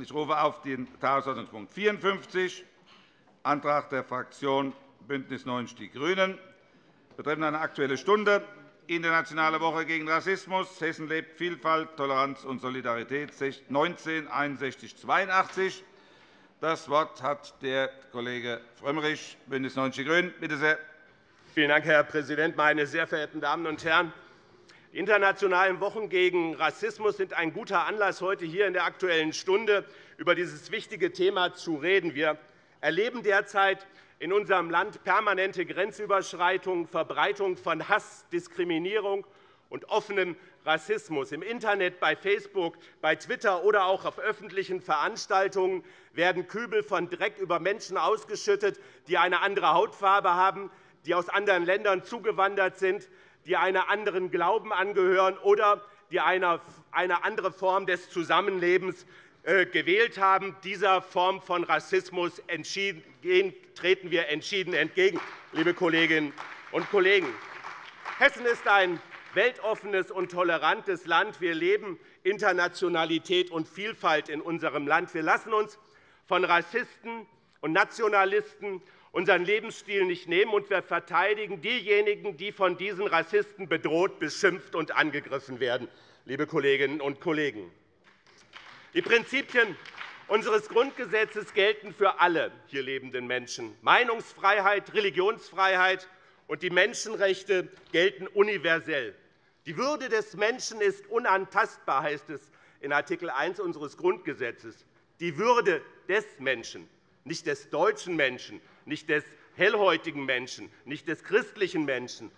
Ich rufe auf den Tagesordnungspunkt 54, Antrag der Fraktion BÜNDNIS 90 die GRÜNEN, betreffend eine Aktuelle Stunde, Internationale Woche gegen Rassismus. Hessen lebt Vielfalt, Toleranz und Solidarität 19 61 82. Das Wort hat der Kollege Frömmrich, BÜNDNIS 90 die GRÜNEN. Bitte sehr. Vielen Dank, Herr Präsident, meine sehr verehrten Damen und Herren! Die Internationalen Wochen gegen Rassismus sind ein guter Anlass, heute hier in der Aktuellen Stunde über dieses wichtige Thema zu reden. Wir erleben derzeit in unserem Land permanente Grenzüberschreitungen, Verbreitung von Hass, Diskriminierung und offenem Rassismus. Im Internet, bei Facebook, bei Twitter oder auch auf öffentlichen Veranstaltungen werden Kübel von Dreck über Menschen ausgeschüttet, die eine andere Hautfarbe haben, die aus anderen Ländern zugewandert sind, die einem anderen Glauben angehören oder die eine andere Form des Zusammenlebens äh, gewählt haben. Dieser Form von Rassismus treten wir entschieden entgegen, liebe Kolleginnen und Kollegen. Hessen ist ein weltoffenes und tolerantes Land. Wir leben Internationalität und Vielfalt in unserem Land. Wir lassen uns von Rassisten und Nationalisten unseren Lebensstil nicht nehmen, und wir verteidigen diejenigen, die von diesen Rassisten bedroht, beschimpft und angegriffen werden. Liebe Kolleginnen und Kollegen. Die Prinzipien unseres Grundgesetzes gelten für alle hier lebenden Menschen. Meinungsfreiheit, Religionsfreiheit und die Menschenrechte gelten universell. Die Würde des Menschen ist unantastbar, heißt es in Art. 1 unseres Grundgesetzes. Die Würde des Menschen, nicht des deutschen Menschen, nicht des hellhäutigen Menschen, nicht des christlichen Menschen.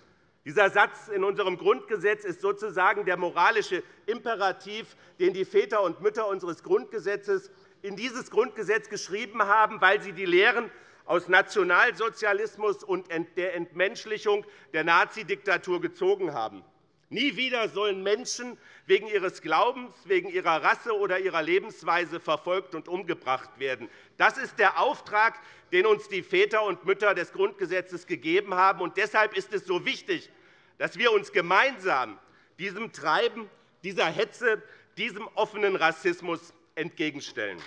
Dieser Satz in unserem Grundgesetz ist sozusagen der moralische Imperativ, den die Väter und Mütter unseres Grundgesetzes in dieses Grundgesetz geschrieben haben, weil sie die Lehren aus Nationalsozialismus und der Entmenschlichung der Nazidiktatur gezogen haben. Nie wieder sollen Menschen wegen ihres Glaubens, wegen ihrer Rasse oder ihrer Lebensweise verfolgt und umgebracht werden. Das ist der Auftrag, den uns die Väter und Mütter des Grundgesetzes gegeben haben. Und deshalb ist es so wichtig, dass wir uns gemeinsam diesem Treiben, dieser Hetze, diesem offenen Rassismus entgegenstellen.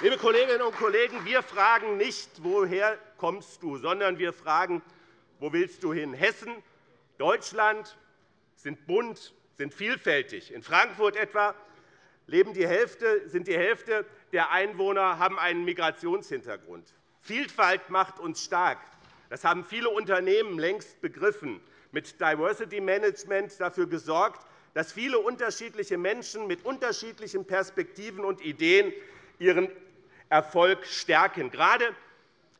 Liebe Kolleginnen und Kollegen, wir fragen nicht, woher kommst du, sondern wir fragen, wo willst du hin? Hessen, Deutschland sind bunt, sind vielfältig. In Frankfurt etwa leben die Hälfte, sind die Hälfte der Einwohner haben einen Migrationshintergrund. Vielfalt macht uns stark. Das haben viele Unternehmen längst begriffen, mit Diversity Management dafür gesorgt, dass viele unterschiedliche Menschen mit unterschiedlichen Perspektiven und Ideen ihren Erfolg stärken. Gerade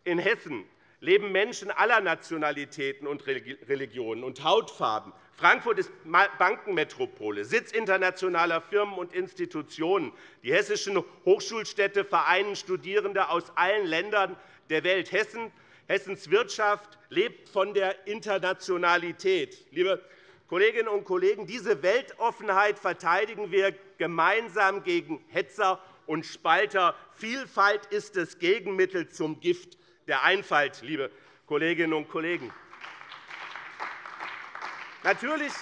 in Hessen leben Menschen aller Nationalitäten und Religionen und Hautfarben. Frankfurt ist Bankenmetropole, Sitz internationaler Firmen und Institutionen. Die hessischen Hochschulstädte vereinen Studierende aus allen Ländern der Welt. Hessen, Hessens Wirtschaft lebt von der Internationalität. Liebe Kolleginnen und Kollegen, diese Weltoffenheit verteidigen wir gemeinsam gegen Hetzer und Spalter. Vielfalt ist das Gegenmittel zum Gift der Einfalt, liebe Kolleginnen und Kollegen. Natürlich,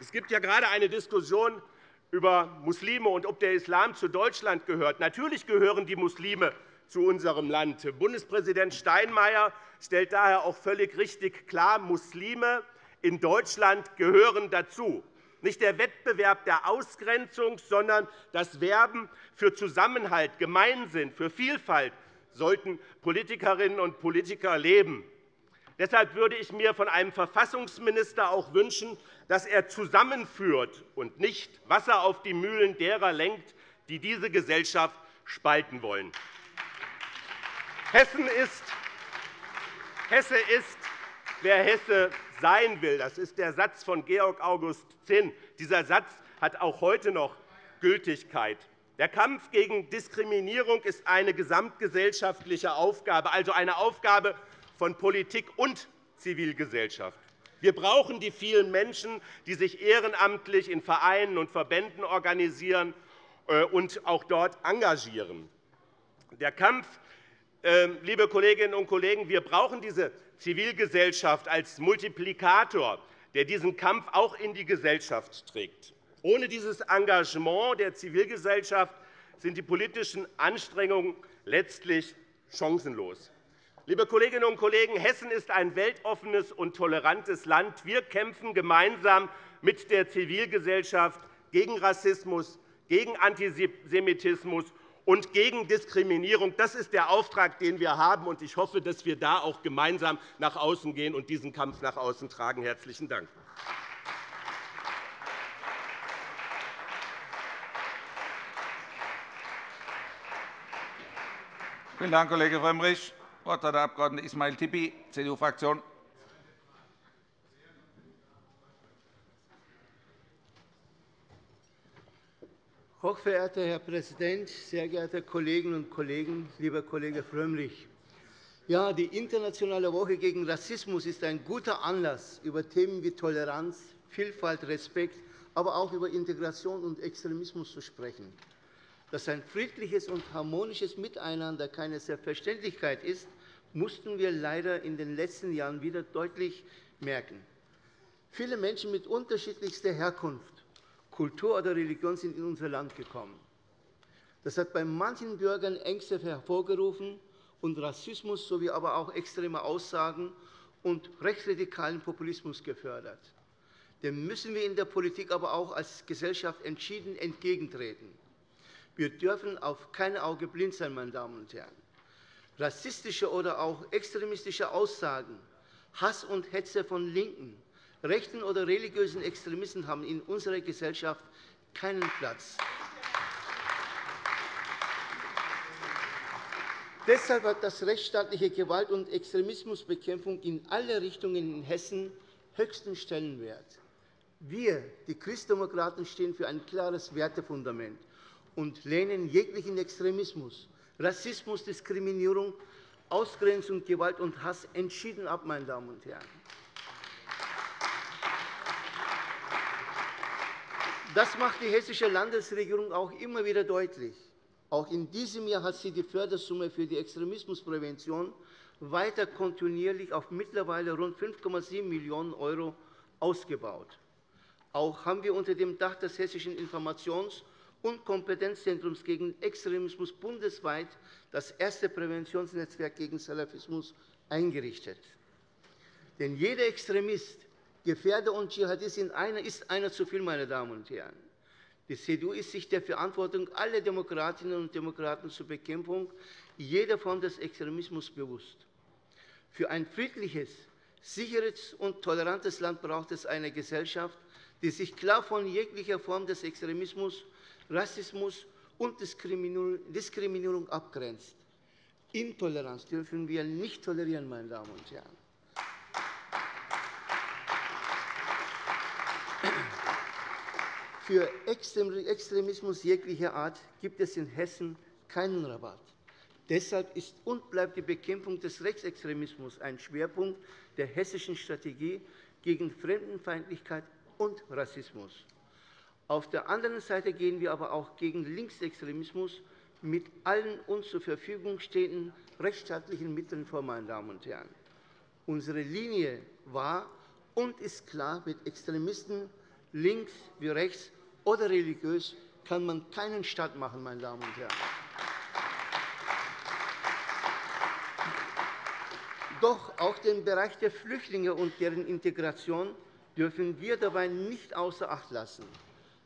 es gibt ja gerade eine Diskussion über Muslime und ob der Islam zu Deutschland gehört. Natürlich gehören die Muslime zu unserem Land. Bundespräsident Steinmeier stellt daher auch völlig richtig klar, Muslime in Deutschland gehören dazu. Nicht der Wettbewerb der Ausgrenzung, sondern das Werben für Zusammenhalt, Gemeinsinn, für Vielfalt, sollten Politikerinnen und Politiker leben. Deshalb würde ich mir von einem Verfassungsminister auch wünschen, dass er zusammenführt und nicht Wasser auf die Mühlen derer lenkt, die diese Gesellschaft spalten wollen. Hessen ist, Hesse ist, wer Hesse sein will. Das ist der Satz von Georg August Zinn. Dieser Satz hat auch heute noch Gültigkeit. Der Kampf gegen Diskriminierung ist eine gesamtgesellschaftliche Aufgabe, also eine Aufgabe von Politik und Zivilgesellschaft. Wir brauchen die vielen Menschen, die sich ehrenamtlich in Vereinen und Verbänden organisieren äh, und auch dort engagieren. Der Kampf, äh, liebe Kolleginnen und Kollegen, wir brauchen diese Zivilgesellschaft als Multiplikator, der diesen Kampf auch in die Gesellschaft trägt. Ohne dieses Engagement der Zivilgesellschaft sind die politischen Anstrengungen letztlich chancenlos. Liebe Kolleginnen und Kollegen, Hessen ist ein weltoffenes und tolerantes Land. Wir kämpfen gemeinsam mit der Zivilgesellschaft gegen Rassismus, gegen Antisemitismus und gegen Diskriminierung. Das ist der Auftrag, den wir haben. und Ich hoffe, dass wir da auch gemeinsam nach außen gehen und diesen Kampf nach außen tragen. – Herzlichen Dank. Vielen Dank, Kollege Frömmrich. Das Wort hat der Abg. Ismail Tipi, CDU-Fraktion. Hochverehrter Herr Präsident, sehr geehrte Kolleginnen und Kollegen, lieber Kollege Frömmrich! Ja, die Internationale Woche gegen Rassismus ist ein guter Anlass, über Themen wie Toleranz, Vielfalt, Respekt, aber auch über Integration und Extremismus zu sprechen. Dass ein friedliches und harmonisches Miteinander keine Selbstverständlichkeit ist, mussten wir leider in den letzten Jahren wieder deutlich merken. Viele Menschen mit unterschiedlichster Herkunft Kultur oder Religion sind in unser Land gekommen. Das hat bei manchen Bürgern Ängste hervorgerufen und Rassismus sowie aber auch extreme Aussagen und rechtsradikalen Populismus gefördert. Dem müssen wir in der Politik aber auch als Gesellschaft entschieden entgegentreten. Wir dürfen auf kein Auge blind sein, meine Damen und Herren. Rassistische oder auch extremistische Aussagen, Hass und Hetze von Linken, rechten oder religiösen Extremisten haben in unserer Gesellschaft keinen Platz. Deshalb hat das rechtsstaatliche Gewalt- und Extremismusbekämpfung in alle Richtungen in Hessen höchsten Stellenwert. Wir, die Christdemokraten, stehen für ein klares Wertefundament und lehnen jeglichen Extremismus, Rassismus, Diskriminierung, Ausgrenzung, Gewalt und Hass entschieden ab. Meine Damen und Herren. Das macht die Hessische Landesregierung auch immer wieder deutlich. Auch in diesem Jahr hat sie die Fördersumme für die Extremismusprävention weiter kontinuierlich auf mittlerweile rund 5,7 Millionen € ausgebaut. Auch haben wir unter dem Dach des Hessischen Informations- und Kompetenzzentrums gegen Extremismus bundesweit das erste Präventionsnetzwerk gegen Salafismus eingerichtet. Denn jeder Extremist, Gefährder und Dschihadist ist einer zu viel, meine Damen und Herren. Die CDU ist sich der Verantwortung aller Demokratinnen und Demokraten zur Bekämpfung jeder Form des Extremismus bewusst. Für ein friedliches, sicheres und tolerantes Land braucht es eine Gesellschaft, die sich klar von jeglicher Form des Extremismus, Rassismus und Diskriminierung abgrenzt. Intoleranz dürfen wir nicht tolerieren, meine Damen und Herren. Für Extremismus jeglicher Art gibt es in Hessen keinen Rabatt. Deshalb ist und bleibt die Bekämpfung des Rechtsextremismus ein Schwerpunkt der hessischen Strategie gegen Fremdenfeindlichkeit und Rassismus. Auf der anderen Seite gehen wir aber auch gegen Linksextremismus mit allen uns zur Verfügung stehenden rechtsstaatlichen Mitteln vor. Meine Damen und Herren. Unsere Linie war und ist klar, mit Extremisten links wie rechts oder religiös kann man keinen Staat machen, meine Damen und Herren. Doch auch den Bereich der Flüchtlinge und deren Integration dürfen wir dabei nicht außer Acht lassen.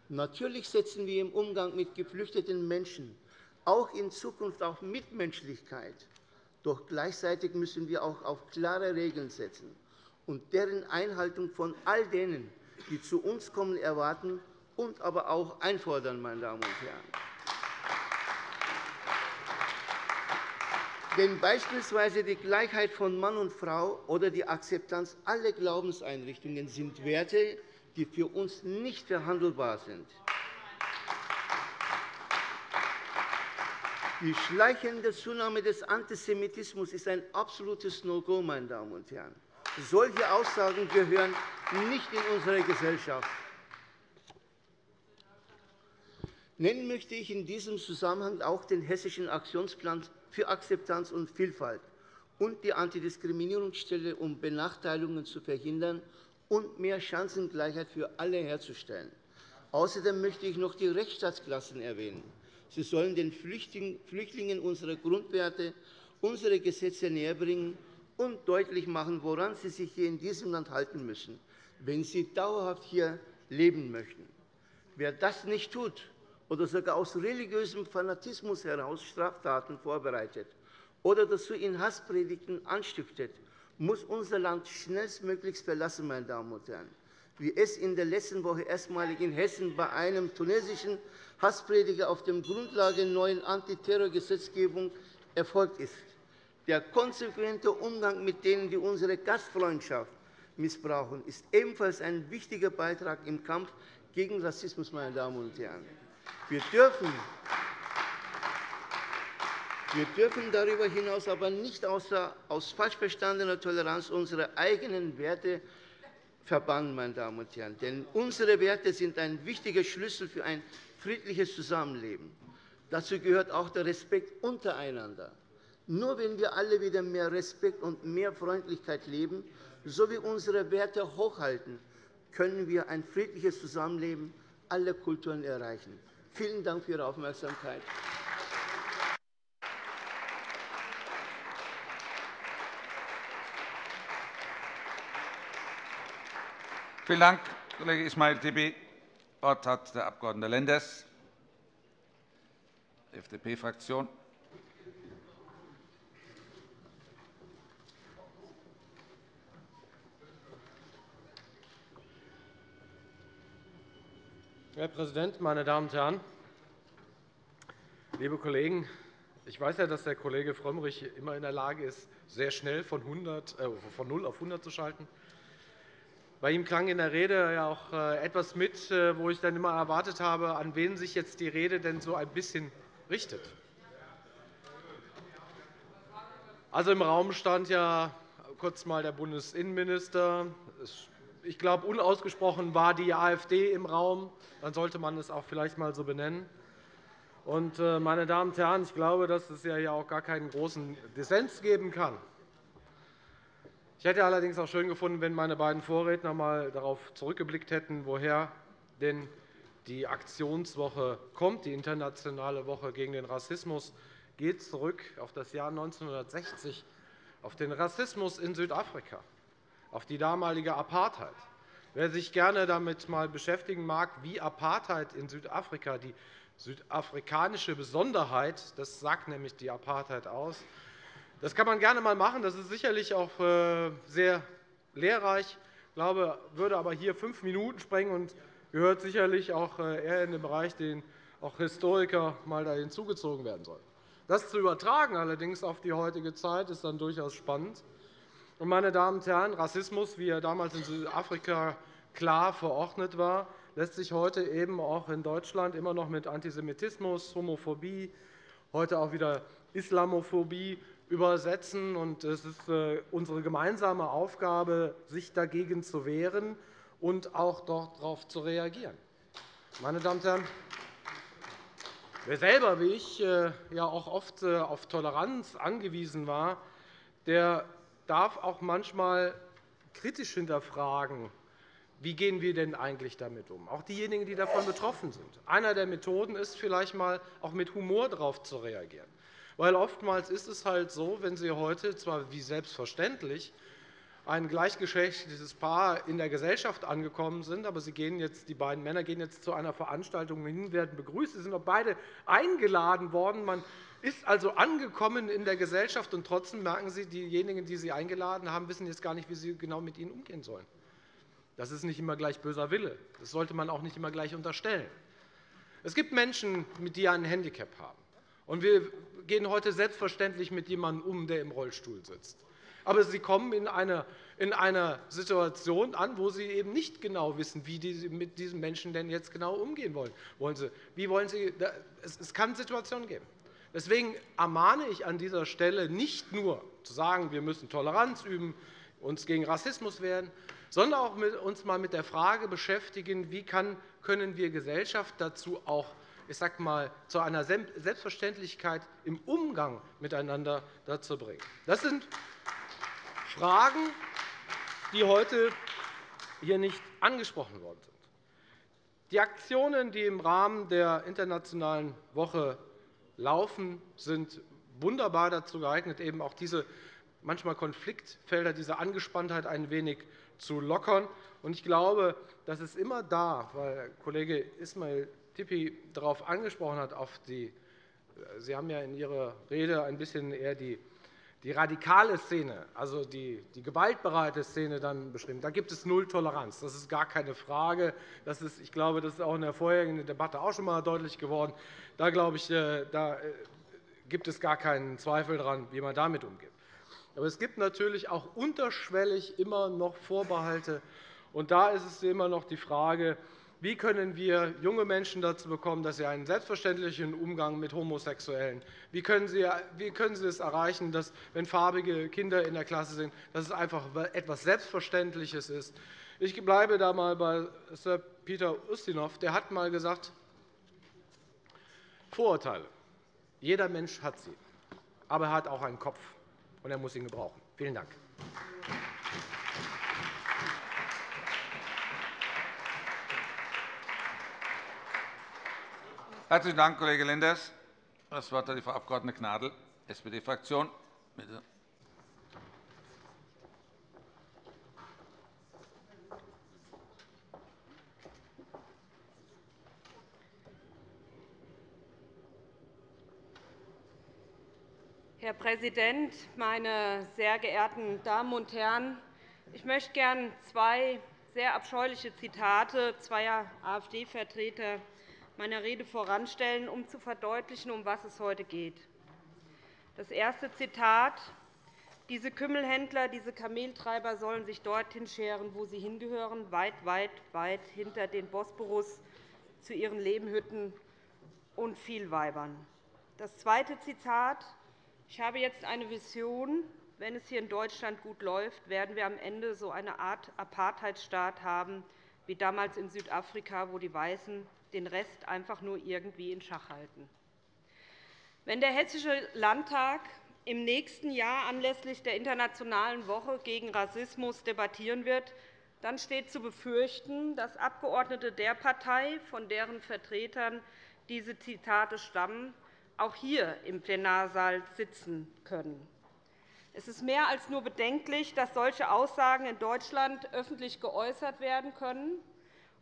Natürlich setzen wir im Umgang mit geflüchteten Menschen auch in Zukunft auf Mitmenschlichkeit. Doch gleichzeitig müssen wir auch auf klare Regeln setzen und deren Einhaltung von all denen, die zu uns kommen, erwarten und aber auch einfordern. Meine Damen und Herren. Denn beispielsweise die Gleichheit von Mann und Frau oder die Akzeptanz aller Glaubenseinrichtungen sind Werte, die für uns nicht verhandelbar sind. Die schleichende Zunahme des Antisemitismus ist ein absolutes No-Go, meine Damen und Herren. Solche Aussagen gehören nicht in unsere Gesellschaft. Nennen möchte ich in diesem Zusammenhang auch den Hessischen Aktionsplan für Akzeptanz und Vielfalt und die Antidiskriminierungsstelle, um Benachteiligungen zu verhindern und mehr Chancengleichheit für alle herzustellen. Außerdem möchte ich noch die Rechtsstaatsklassen erwähnen. Sie sollen den Flüchtlingen unsere Grundwerte, unsere Gesetze näherbringen und deutlich machen, woran sie sich hier in diesem Land halten müssen, wenn sie dauerhaft hier leben möchten. Wer das nicht tut oder sogar aus religiösem Fanatismus heraus Straftaten vorbereitet oder dazu in Hasspredigten anstiftet, muss unser Land schnellstmöglich verlassen. Meine Damen und Herren wie es in der letzten Woche erstmalig in Hessen bei einem tunesischen Hassprediger auf der Grundlage der neuen Antiterrorgesetzgebung erfolgt ist. Der konsequente Umgang mit denen, die unsere Gastfreundschaft missbrauchen, ist ebenfalls ein wichtiger Beitrag im Kampf gegen Rassismus. Meine Damen und Herren. Wir dürfen wir dürfen darüber hinaus aber nicht aus falsch verstandener Toleranz unsere eigenen Werte verbannen. Meine Damen und Herren. Denn unsere Werte sind ein wichtiger Schlüssel für ein friedliches Zusammenleben. Dazu gehört auch der Respekt untereinander. Nur wenn wir alle wieder mehr Respekt und mehr Freundlichkeit leben, sowie unsere Werte hochhalten, können wir ein friedliches Zusammenleben aller Kulturen erreichen. Vielen Dank für Ihre Aufmerksamkeit. Vielen Dank, Kollege Ismail Tibi. Das Wort hat der Abg. Lenders, FDP-Fraktion. Herr Präsident, meine Damen und Herren! Liebe Kollegen, ich weiß ja, dass der Kollege Frömmrich immer in der Lage ist, sehr schnell von, 100, äh, von 0 auf 100 zu schalten. Bei ihm klang in der Rede ja auch äh, etwas mit, äh, wo ich dann immer erwartet habe, an wen sich jetzt die Rede denn so ein bisschen richtet. Also Im Raum stand ja kurz einmal der Bundesinnenminister. Ich glaube, unausgesprochen war die AfD im Raum. Dann sollte man es auch vielleicht einmal so benennen. Äh, meine Damen und Herren, ich glaube, dass es ja auch gar keinen großen Dissens geben kann. Ich hätte allerdings auch schön gefunden, wenn meine beiden Vorredner einmal darauf zurückgeblickt hätten, woher denn die Aktionswoche kommt. Die Internationale Woche gegen den Rassismus geht zurück auf das Jahr 1960, auf den Rassismus in Südafrika, auf die damalige Apartheid. Wer sich gerne damit mal beschäftigen mag, wie Apartheid in Südafrika, die südafrikanische Besonderheit, das sagt nämlich die Apartheid aus, das kann man gerne einmal machen. Das ist sicherlich auch äh, sehr lehrreich. Ich glaube, würde aber hier fünf Minuten sprengen und gehört sicherlich auch äh, eher in den Bereich, den auch Historiker mal da hinzugezogen werden sollen. Das zu übertragen allerdings auf die heutige Zeit ist dann durchaus spannend. meine Damen und Herren, Rassismus, wie er damals in Südafrika klar verordnet war, lässt sich heute eben auch in Deutschland immer noch mit Antisemitismus, Homophobie, heute auch wieder Islamophobie übersetzen. Es ist äh, unsere gemeinsame Aufgabe, sich dagegen zu wehren und auch darauf zu reagieren. Meine Damen und Herren, wer selber wie ich äh, ja auch oft äh, auf Toleranz angewiesen war, der darf auch manchmal kritisch hinterfragen, wie gehen wir denn eigentlich damit um? Auch diejenigen, die davon betroffen sind. Einer der Methoden ist vielleicht einmal auch mit Humor darauf zu reagieren. Weil oftmals ist es halt so, wenn Sie heute zwar wie selbstverständlich ein gleichgeschlechtliches Paar in der Gesellschaft angekommen sind, aber Sie gehen jetzt, die beiden Männer gehen jetzt zu einer Veranstaltung hin, werden begrüßt. Sie sind auch beide eingeladen worden. Man ist also angekommen in der Gesellschaft, und trotzdem merken Sie, diejenigen, die Sie eingeladen haben, wissen jetzt gar nicht, wie Sie genau mit ihnen umgehen sollen. Das ist nicht immer gleich böser Wille. Das sollte man auch nicht immer gleich unterstellen. Es gibt Menschen, die ein Handicap haben. Und wir gehen heute selbstverständlich mit jemandem um, der im Rollstuhl sitzt. Aber Sie kommen in einer, in einer Situation an, wo Sie eben nicht genau wissen, wie Sie mit diesem Menschen denn jetzt genau umgehen wollen. wollen Sie, wie wollen Sie, es kann Situationen geben. Deswegen ermahne ich an dieser Stelle nicht nur zu sagen, wir müssen Toleranz üben, uns gegen Rassismus wehren, sondern auch uns einmal mit der Frage beschäftigen, wie können wir Gesellschaft dazu auch ich sage mal, zu einer Selbstverständlichkeit im Umgang miteinander dazu bringen. Das sind Fragen, die heute hier nicht angesprochen worden sind. Die Aktionen, die im Rahmen der Internationalen Woche laufen, sind wunderbar dazu geeignet, eben auch diese manchmal Konfliktfelder, diese Angespanntheit ein wenig zu lockern. Ich glaube, das ist immer da, weil Kollege Ismail Tippi darauf angesprochen hat, auf die Sie haben ja in Ihrer Rede ein bisschen eher die, die radikale Szene, also die, die gewaltbereite Szene dann beschrieben. Da gibt es Null Toleranz. Das ist gar keine Frage. Das ist, ich glaube, das ist auch in der vorherigen Debatte auch schon einmal deutlich geworden. Da, glaube ich, äh, da äh, gibt es gar keinen Zweifel daran, wie man damit umgeht. Aber es gibt natürlich auch unterschwellig immer noch Vorbehalte. Und da ist es immer noch die Frage, wie können wir junge Menschen dazu bekommen, dass sie einen selbstverständlichen Umgang mit Homosexuellen wie können Sie, wie können sie es erreichen, dass, wenn farbige Kinder in der Klasse sind, dass es einfach etwas Selbstverständliches ist. Ich bleibe da einmal bei Sir Peter Ustinov. Der hat einmal gesagt, Vorurteile. Jeder Mensch hat sie. Aber er hat auch einen Kopf, und er muss ihn gebrauchen. Vielen Dank. Herzlichen Dank, Kollege Lenders. Das Wort hat die Frau Abg. Gnadl, SPD-Fraktion. Herr Präsident, meine sehr geehrten Damen und Herren! Ich möchte gerne zwei sehr abscheuliche Zitate zweier AfD-Vertreter meiner Rede voranstellen, um zu verdeutlichen, um was es heute geht. Das erste Zitat. Diese Kümmelhändler, diese Kameltreiber sollen sich dorthin scheren, wo sie hingehören, weit, weit, weit hinter den Bosporus zu ihren Lehmhütten und Vielweibern. Das zweite Zitat. Ich habe jetzt eine Vision. Wenn es hier in Deutschland gut läuft, werden wir am Ende so eine Art Apartheidstaat haben, wie damals in Südafrika, wo die Weißen den Rest einfach nur irgendwie in Schach halten. Wenn der Hessische Landtag im nächsten Jahr anlässlich der Internationalen Woche gegen Rassismus debattieren wird, dann steht zu befürchten, dass Abgeordnete der Partei, von deren Vertretern diese Zitate stammen, auch hier im Plenarsaal sitzen können. Es ist mehr als nur bedenklich, dass solche Aussagen in Deutschland öffentlich geäußert werden können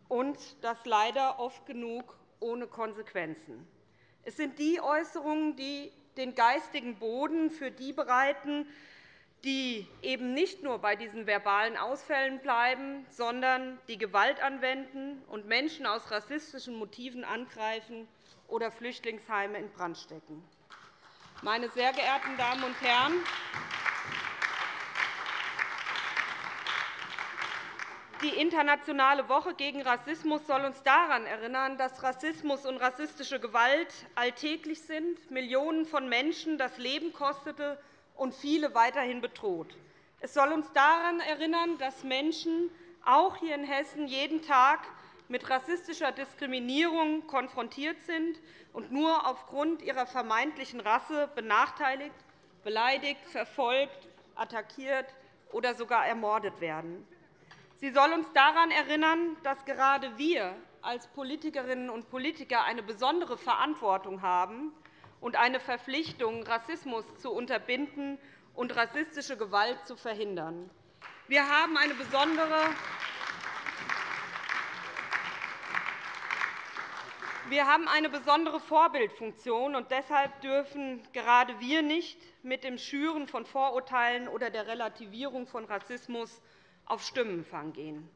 und das leider oft genug ohne Konsequenzen. Es sind die Äußerungen, die den geistigen Boden für die bereiten, die eben nicht nur bei diesen verbalen Ausfällen bleiben, sondern die Gewalt anwenden und Menschen aus rassistischen Motiven angreifen oder Flüchtlingsheime in Brand stecken. Meine sehr geehrten Damen und Herren, Die Internationale Woche gegen Rassismus soll uns daran erinnern, dass Rassismus und rassistische Gewalt alltäglich sind, Millionen von Menschen das Leben kostete und viele weiterhin bedroht. Es soll uns daran erinnern, dass Menschen auch hier in Hessen jeden Tag mit rassistischer Diskriminierung konfrontiert sind und nur aufgrund ihrer vermeintlichen Rasse benachteiligt, beleidigt, verfolgt, attackiert oder sogar ermordet werden. Sie soll uns daran erinnern, dass gerade wir als Politikerinnen und Politiker eine besondere Verantwortung haben und eine Verpflichtung, Rassismus zu unterbinden und rassistische Gewalt zu verhindern. Wir haben eine besondere Wir haben eine besondere Vorbildfunktion, und deshalb dürfen gerade wir nicht mit dem Schüren von Vorurteilen oder der Relativierung von Rassismus auf Stimmenfang gehen.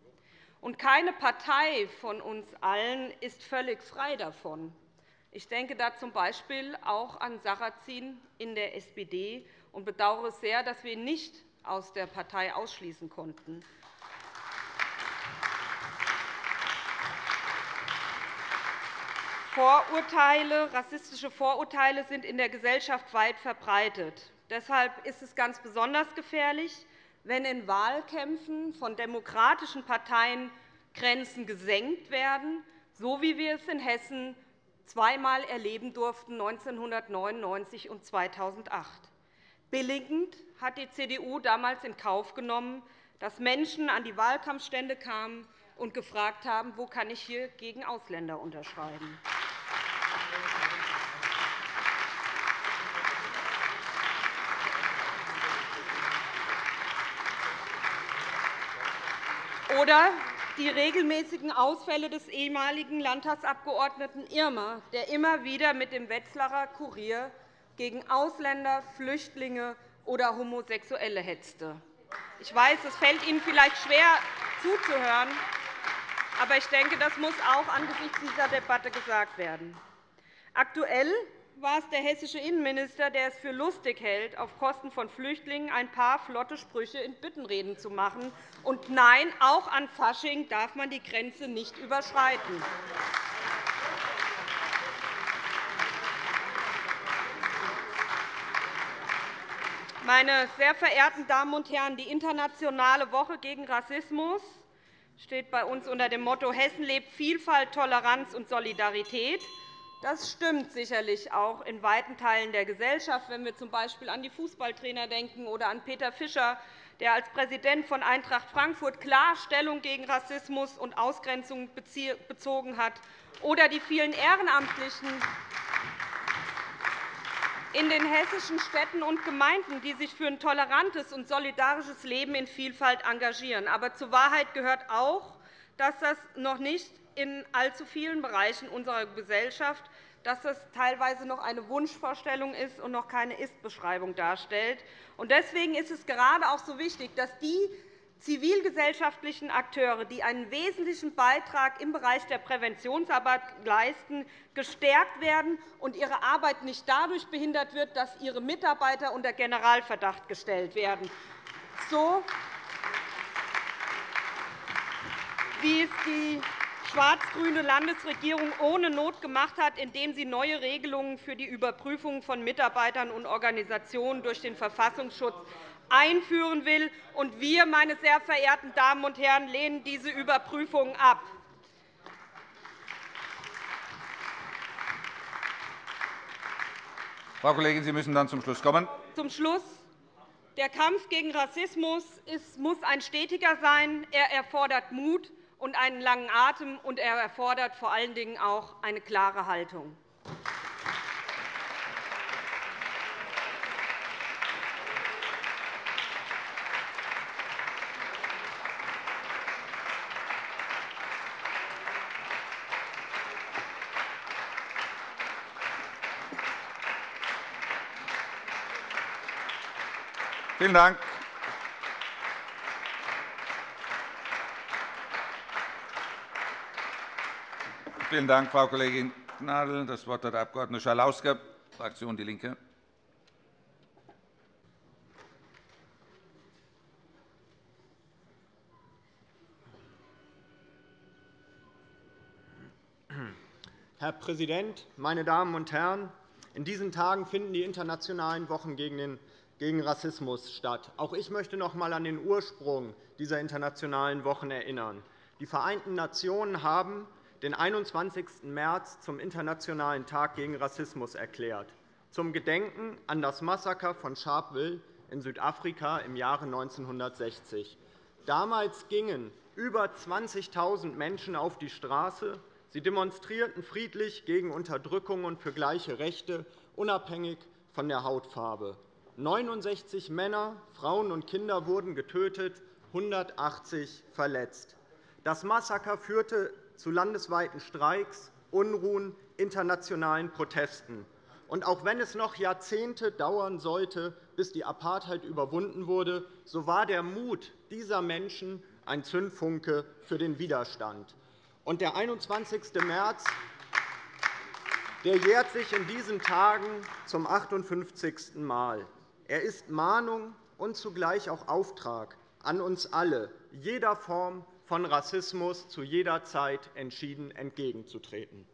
Und keine Partei von uns allen ist völlig frei davon. Ich denke da z. B. auch an Sarrazin in der SPD und bedauere sehr, dass wir ihn nicht aus der Partei ausschließen konnten. Vorurteile, rassistische Vorurteile sind in der Gesellschaft weit verbreitet. Deshalb ist es ganz besonders gefährlich, wenn in Wahlkämpfen von demokratischen Parteien Grenzen gesenkt werden, so wie wir es in Hessen zweimal erleben durften, 1999 und 2008. Billigend hat die CDU damals in Kauf genommen, dass Menschen an die Wahlkampfstände kamen und gefragt haben, wo kann ich hier gegen Ausländer unterschreiben. Oder die regelmäßigen Ausfälle des ehemaligen Landtagsabgeordneten Irmer, der immer wieder mit dem Wetzlarer Kurier gegen Ausländer, Flüchtlinge oder Homosexuelle hetzte. Ich weiß, es fällt Ihnen vielleicht schwer zuzuhören, aber ich denke, das muss auch angesichts dieser Debatte gesagt werden. Aktuell war es der hessische Innenminister, der es für lustig hält, auf Kosten von Flüchtlingen ein paar flotte Sprüche in Bittenreden zu machen. Und nein, auch an Fasching darf man die Grenze nicht überschreiten. Meine sehr verehrten Damen und Herren, die Internationale Woche gegen Rassismus steht bei uns unter dem Motto Hessen lebt Vielfalt, Toleranz und Solidarität. Das stimmt sicherlich auch in weiten Teilen der Gesellschaft, wenn wir z. B. an die Fußballtrainer denken oder an Peter Fischer, der als Präsident von Eintracht Frankfurt klar Stellung gegen Rassismus und Ausgrenzung bezogen hat, oder die vielen Ehrenamtlichen in den hessischen Städten und Gemeinden, die sich für ein tolerantes und solidarisches Leben in Vielfalt engagieren. Aber zur Wahrheit gehört auch, dass das noch nicht in allzu vielen Bereichen unserer Gesellschaft, dass das teilweise noch eine Wunschvorstellung ist und noch keine Ist-Beschreibung darstellt. Deswegen ist es gerade auch so wichtig, dass die zivilgesellschaftlichen Akteure, die einen wesentlichen Beitrag im Bereich der Präventionsarbeit leisten, gestärkt werden und ihre Arbeit nicht dadurch behindert wird, dass ihre Mitarbeiter unter Generalverdacht gestellt werden. So wie es die schwarz-grüne Landesregierung ohne Not gemacht hat, indem sie neue Regelungen für die Überprüfung von Mitarbeitern und Organisationen durch den Verfassungsschutz einführen will. Und wir, meine sehr verehrten Damen und Herren, lehnen diese Überprüfung ab. Frau Kollegin, Sie müssen dann zum Schluss kommen. Zum Schluss. Der Kampf gegen Rassismus muss ein stetiger sein. Er erfordert Mut und einen langen Atem, und er erfordert vor allen Dingen auch eine klare Haltung. Vielen Dank. Vielen Dank, Frau Kollegin Gnadl. Das Wort hat der Abg. Schalauske, Fraktion DIE LINKE. Herr Präsident, meine Damen und Herren! In diesen Tagen finden die internationalen Wochen gegen Rassismus statt. Auch ich möchte noch einmal an den Ursprung dieser internationalen Wochen erinnern. Die Vereinten Nationen haben den 21. März zum Internationalen Tag gegen Rassismus erklärt, zum Gedenken an das Massaker von Sharpeville in Südafrika im Jahre 1960. Damals gingen über 20.000 Menschen auf die Straße. Sie demonstrierten friedlich gegen Unterdrückung und für gleiche Rechte, unabhängig von der Hautfarbe. 69 Männer, Frauen und Kinder wurden getötet, 180 verletzt. Das Massaker führte zu landesweiten Streiks, Unruhen, internationalen Protesten. Und auch wenn es noch Jahrzehnte dauern sollte, bis die Apartheid überwunden wurde, so war der Mut dieser Menschen ein Zündfunke für den Widerstand. Und der 21. März der jährt sich in diesen Tagen zum 58. Mal. Er ist Mahnung und zugleich auch Auftrag an uns alle, jeder Form von Rassismus zu jeder Zeit entschieden entgegenzutreten.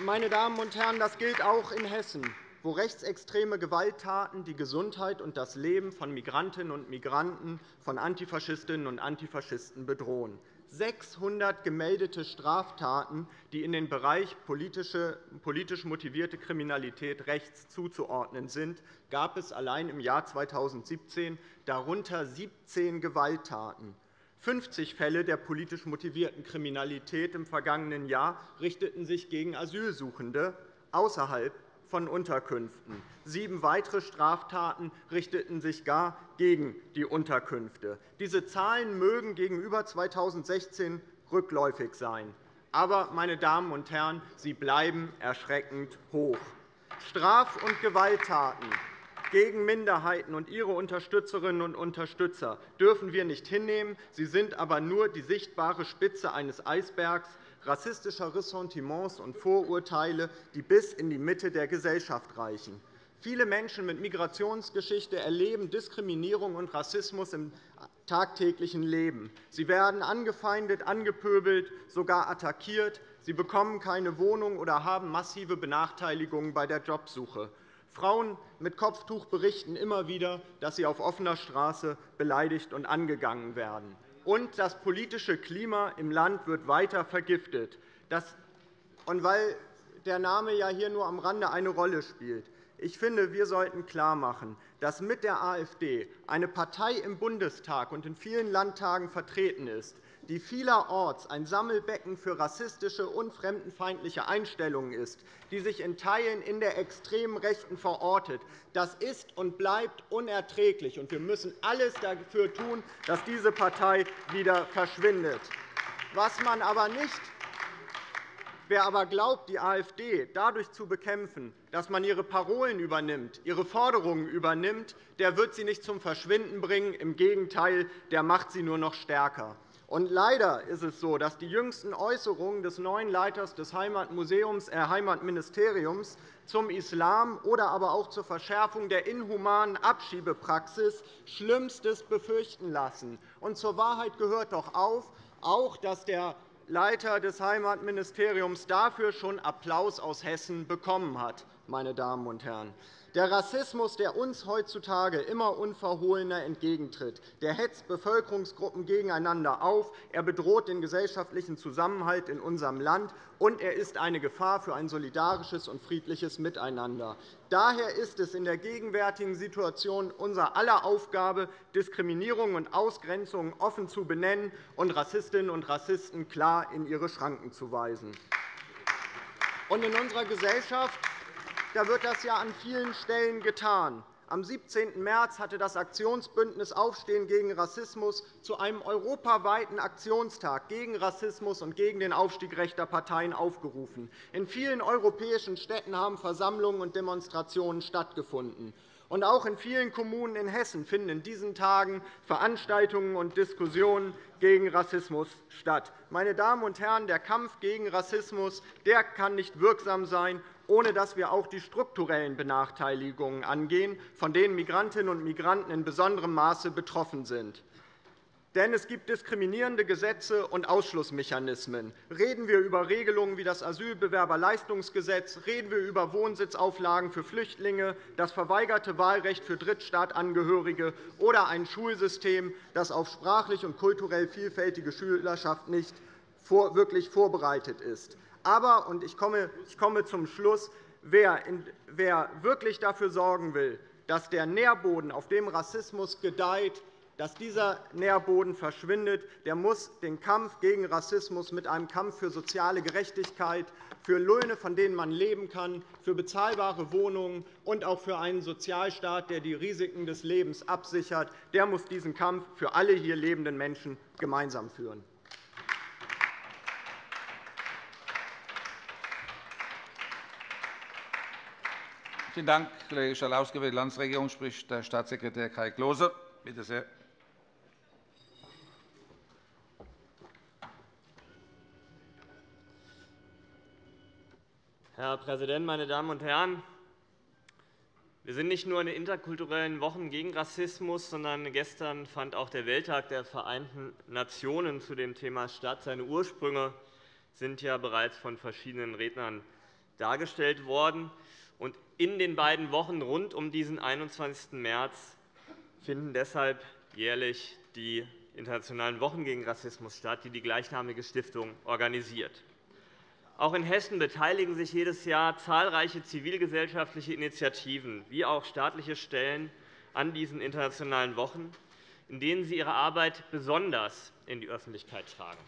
meine Damen und Herren, das gilt auch in Hessen, wo rechtsextreme Gewalttaten die Gesundheit und das Leben von Migrantinnen und Migranten, von Antifaschistinnen und Antifaschisten bedrohen. 600 gemeldete Straftaten, die in den Bereich politisch motivierte Kriminalität rechts zuzuordnen sind, gab es allein im Jahr 2017, darunter 17 Gewalttaten. 50 Fälle der politisch motivierten Kriminalität im vergangenen Jahr richteten sich gegen Asylsuchende außerhalb von Unterkünften. Sieben weitere Straftaten richteten sich gar gegen die Unterkünfte. Diese Zahlen mögen gegenüber 2016 rückläufig sein. Aber, meine Damen und Herren, sie bleiben erschreckend hoch. Straf- und Gewalttaten gegen Minderheiten und ihre Unterstützerinnen und Unterstützer dürfen wir nicht hinnehmen. Sie sind aber nur die sichtbare Spitze eines Eisbergs rassistischer Ressentiments und Vorurteile, die bis in die Mitte der Gesellschaft reichen. Viele Menschen mit Migrationsgeschichte erleben Diskriminierung und Rassismus im tagtäglichen Leben. Sie werden angefeindet, angepöbelt, sogar attackiert. Sie bekommen keine Wohnung oder haben massive Benachteiligungen bei der Jobsuche. Frauen mit Kopftuch berichten immer wieder, dass sie auf offener Straße beleidigt und angegangen werden. Und das politische Klima im Land wird weiter vergiftet. Und weil der Name ja hier nur am Rande eine Rolle spielt. Ich finde, wir sollten klarmachen, dass mit der AfD eine Partei im Bundestag und in vielen Landtagen vertreten ist, die vielerorts ein Sammelbecken für rassistische und fremdenfeindliche Einstellungen ist, die sich in Teilen in der extremen Rechten verortet. Das ist und bleibt unerträglich, und wir müssen alles dafür tun, dass diese Partei wieder verschwindet. Was man aber nicht Wer aber glaubt, die AfD dadurch zu bekämpfen, dass man ihre Parolen übernimmt, ihre Forderungen übernimmt, der wird sie nicht zum Verschwinden bringen. Im Gegenteil, der macht sie nur noch stärker. Und leider ist es so, dass die jüngsten Äußerungen des neuen Leiters des Heimatmuseums, äh, Heimatministeriums zum Islam oder aber auch zur Verschärfung der inhumanen Abschiebepraxis Schlimmstes befürchten lassen. Und zur Wahrheit gehört doch auch, dass der Leiter des Heimatministeriums dafür schon Applaus aus Hessen bekommen hat. Meine Damen und Herren. Der Rassismus, der uns heutzutage immer unverhohlener entgegentritt, der hetzt Bevölkerungsgruppen gegeneinander auf, er bedroht den gesellschaftlichen Zusammenhalt in unserem Land, und er ist eine Gefahr für ein solidarisches und friedliches Miteinander. Daher ist es in der gegenwärtigen Situation unser aller Aufgabe, Diskriminierung und Ausgrenzung offen zu benennen und Rassistinnen und Rassisten klar in ihre Schranken zu weisen. In unserer Gesellschaft da wird das ja an vielen Stellen getan. Am 17. März hatte das Aktionsbündnis Aufstehen gegen Rassismus zu einem europaweiten Aktionstag gegen Rassismus und gegen den Aufstieg rechter Parteien aufgerufen. In vielen europäischen Städten haben Versammlungen und Demonstrationen stattgefunden. Und auch in vielen Kommunen in Hessen finden in diesen Tagen Veranstaltungen und Diskussionen gegen Rassismus statt. Meine Damen und Herren, der Kampf gegen Rassismus der kann nicht wirksam sein, ohne dass wir auch die strukturellen Benachteiligungen angehen, von denen Migrantinnen und Migranten in besonderem Maße betroffen sind. Denn es gibt diskriminierende Gesetze und Ausschlussmechanismen. Reden wir über Regelungen wie das Asylbewerberleistungsgesetz, reden wir über Wohnsitzauflagen für Flüchtlinge, das verweigerte Wahlrecht für Drittstaatangehörige oder ein Schulsystem, das auf sprachlich und kulturell vielfältige Schülerschaft nicht wirklich vorbereitet ist. Aber, und ich komme zum Schluss, wer wirklich dafür sorgen will, dass der Nährboden, auf dem Rassismus gedeiht, dass dieser Nährboden verschwindet, der muss den Kampf gegen Rassismus mit einem Kampf für soziale Gerechtigkeit, für Löhne, von denen man leben kann, für bezahlbare Wohnungen und auch für einen Sozialstaat, der die Risiken des Lebens absichert, der muss diesen Kampf für alle hier lebenden Menschen gemeinsam führen. Vielen Dank, Kollege Schalauske. Für die Landesregierung spricht der Staatssekretär Kai Klose. Bitte sehr. Herr Präsident, meine Damen und Herren! Wir sind nicht nur in den interkulturellen Wochen gegen Rassismus, sondern gestern fand auch der Welttag der Vereinten Nationen zu dem Thema statt. Seine Ursprünge sind ja bereits von verschiedenen Rednern dargestellt worden. Und in den beiden Wochen rund um diesen 21. März finden deshalb jährlich die Internationalen Wochen gegen Rassismus statt, die die gleichnamige Stiftung organisiert. Auch in Hessen beteiligen sich jedes Jahr zahlreiche zivilgesellschaftliche Initiativen wie auch staatliche Stellen an diesen internationalen Wochen. in denen Sie Ihre Arbeit besonders in die Öffentlichkeit tragen.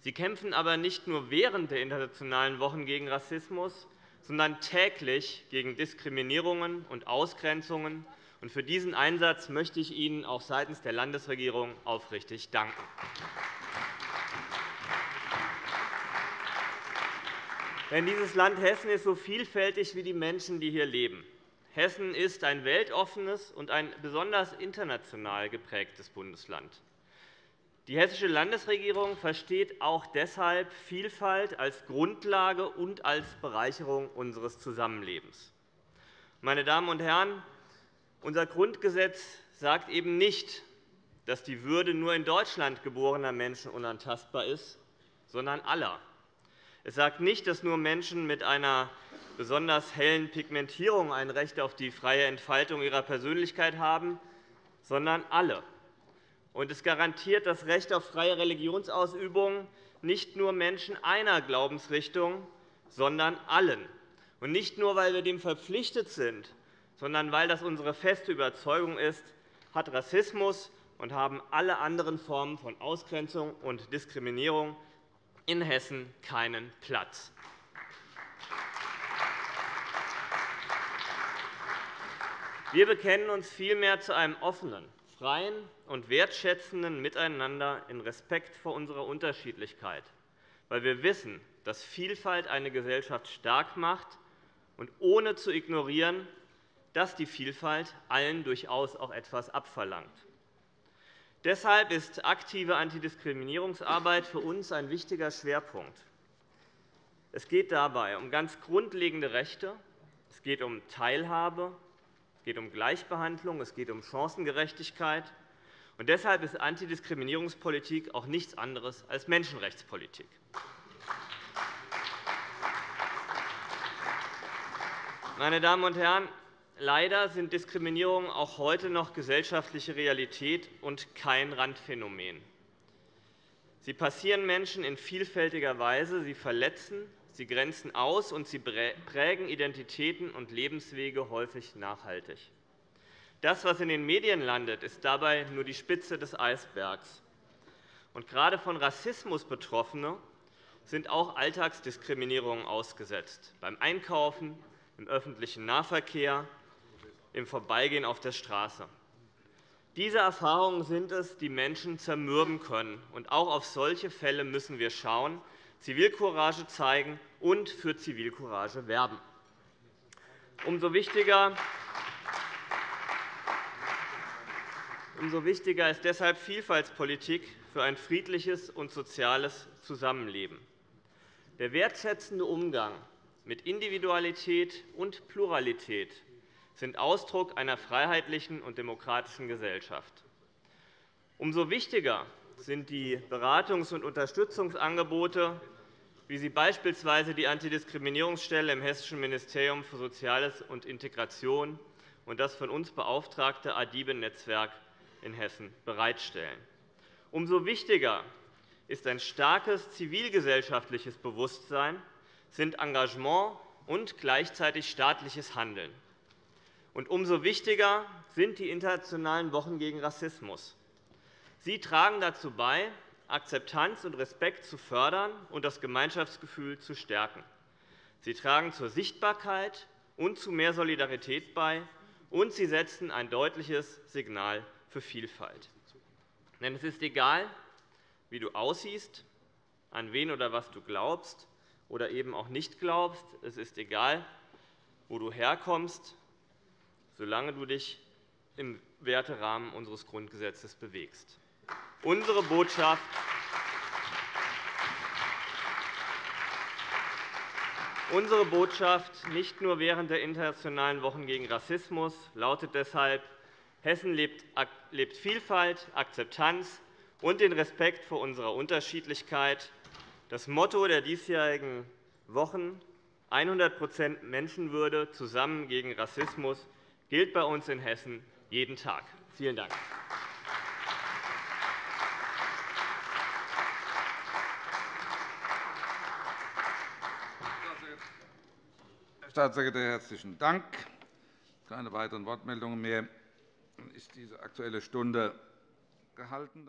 Sie kämpfen aber nicht nur während der Internationalen Wochen gegen Rassismus, sondern täglich gegen Diskriminierungen und Ausgrenzungen. Für diesen Einsatz möchte ich Ihnen auch seitens der Landesregierung aufrichtig danken. Denn dieses Land Hessen ist so vielfältig wie die Menschen, die hier leben. Hessen ist ein weltoffenes und ein besonders international geprägtes Bundesland. Die Hessische Landesregierung versteht auch deshalb Vielfalt als Grundlage und als Bereicherung unseres Zusammenlebens. Meine Damen und Herren, unser Grundgesetz sagt eben nicht, dass die Würde nur in Deutschland geborener Menschen unantastbar ist, sondern aller. Es sagt nicht, dass nur Menschen mit einer besonders hellen Pigmentierung ein Recht auf die freie Entfaltung ihrer Persönlichkeit haben, sondern alle. Und es garantiert das Recht auf freie Religionsausübung nicht nur Menschen einer Glaubensrichtung, sondern allen. Und nicht nur, weil wir dem verpflichtet sind, sondern weil das unsere feste Überzeugung ist, hat Rassismus und haben alle anderen Formen von Ausgrenzung und Diskriminierung in Hessen keinen Platz. Wir bekennen uns vielmehr zu einem offenen, freien und wertschätzenden Miteinander in Respekt vor unserer Unterschiedlichkeit, weil wir wissen, dass Vielfalt eine Gesellschaft stark macht und ohne zu ignorieren, dass die Vielfalt allen durchaus auch etwas abverlangt. Deshalb ist aktive Antidiskriminierungsarbeit für uns ein wichtiger Schwerpunkt. Es geht dabei um ganz grundlegende Rechte, es geht um Teilhabe, es geht um Gleichbehandlung, es geht um Chancengerechtigkeit. Und deshalb ist Antidiskriminierungspolitik auch nichts anderes als Menschenrechtspolitik. Meine Damen und Herren, leider sind Diskriminierungen auch heute noch gesellschaftliche Realität und kein Randphänomen. Sie passieren Menschen in vielfältiger Weise, sie verletzen, Sie grenzen aus, und sie prägen Identitäten und Lebenswege häufig nachhaltig. Das, was in den Medien landet, ist dabei nur die Spitze des Eisbergs. Und gerade von Rassismus Betroffene sind auch Alltagsdiskriminierungen ausgesetzt, beim Einkaufen, im öffentlichen Nahverkehr, im Vorbeigehen auf der Straße. Diese Erfahrungen sind es, die Menschen zermürben können. Und auch auf solche Fälle müssen wir schauen, Zivilcourage zeigen und für Zivilcourage werben. Umso wichtiger Umso wichtiger ist deshalb Vielfaltspolitik für ein friedliches und soziales Zusammenleben. Der wertschätzende Umgang mit Individualität und Pluralität sind Ausdruck einer freiheitlichen und demokratischen Gesellschaft. Umso wichtiger sind die Beratungs- und Unterstützungsangebote wie sie beispielsweise die Antidiskriminierungsstelle im Hessischen Ministerium für Soziales und Integration und das von uns beauftragte ADIBE-Netzwerk in Hessen bereitstellen. Umso wichtiger ist ein starkes zivilgesellschaftliches Bewusstsein, sind Engagement und gleichzeitig staatliches Handeln. Und umso wichtiger sind die Internationalen Wochen gegen Rassismus. Sie tragen dazu bei, Akzeptanz und Respekt zu fördern und das Gemeinschaftsgefühl zu stärken. Sie tragen zur Sichtbarkeit und zu mehr Solidarität bei, und sie setzen ein deutliches Signal für Vielfalt. Denn es ist egal, wie du aussiehst, an wen oder was du glaubst oder eben auch nicht glaubst. Es ist egal, wo du herkommst, solange du dich im Werterahmen unseres Grundgesetzes bewegst. Unsere Botschaft Unsere Botschaft nicht nur während der Internationalen Wochen gegen Rassismus lautet deshalb, Hessen lebt Vielfalt, Akzeptanz und den Respekt vor unserer Unterschiedlichkeit. Das Motto der diesjährigen Wochen 100% Menschenwürde zusammen gegen Rassismus gilt bei uns in Hessen jeden Tag. Vielen Dank. Staatssekretär, herzlichen Dank. Keine weiteren Wortmeldungen mehr. ist diese Aktuelle Stunde gehalten.